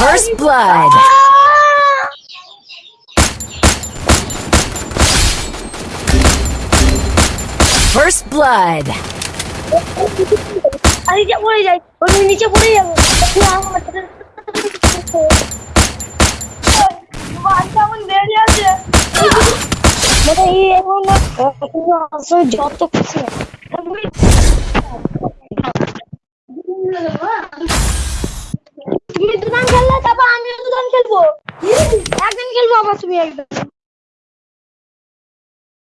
First blood. First blood. Indonesia boleh jadi. Indonesia boleh yang yang Bantangun dari aja. Mana iya mana? Aku langsung jatuh ke sini. minha